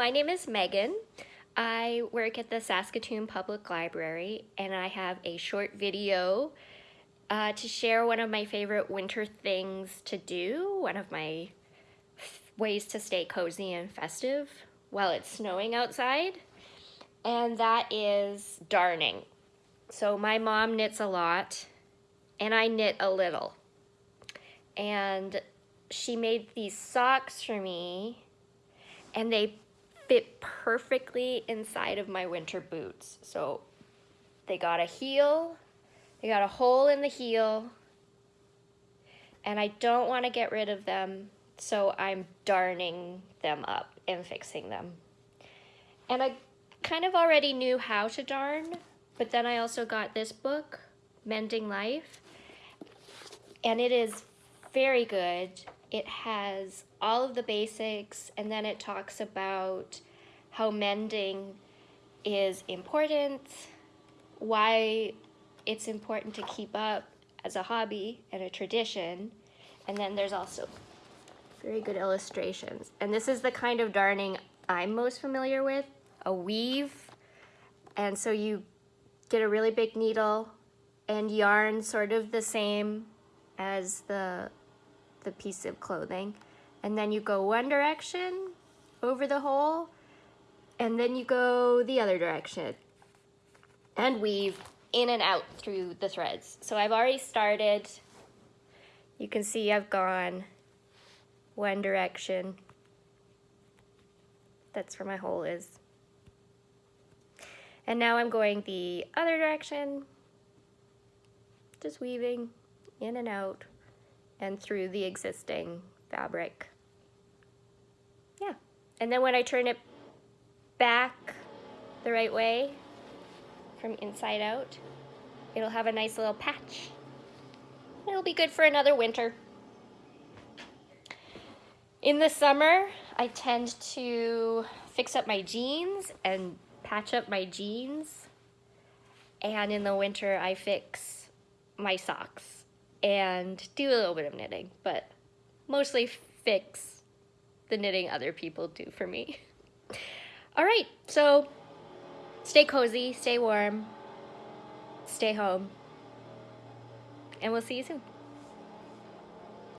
my name is Megan. I work at the Saskatoon Public Library and I have a short video uh, to share one of my favorite winter things to do, one of my ways to stay cozy and festive while it's snowing outside, and that is darning. So my mom knits a lot and I knit a little. And she made these socks for me and they fit perfectly inside of my winter boots. So they got a heel, they got a hole in the heel, and I don't want to get rid of them, so I'm darning them up and fixing them. And I kind of already knew how to darn, but then I also got this book, Mending Life, and it is very good. It has all of the basics and then it talks about how mending is important, why it's important to keep up as a hobby and a tradition, and then there's also very good illustrations. And this is the kind of darning I'm most familiar with, a weave. And so you get a really big needle and yarn sort of the same as the, the piece of clothing and then you go one direction over the hole and then you go the other direction and weave in and out through the threads. So I've already started. You can see I've gone one direction. That's where my hole is. And now I'm going the other direction, just weaving in and out and through the existing fabric. Yeah. And then when I turn it back the right way from inside out, it'll have a nice little patch. It'll be good for another winter. In the summer, I tend to fix up my jeans and patch up my jeans. And in the winter, I fix my socks and do a little bit of knitting, but mostly fix the knitting other people do for me. All right, so stay cozy, stay warm, stay home, and we'll see you soon.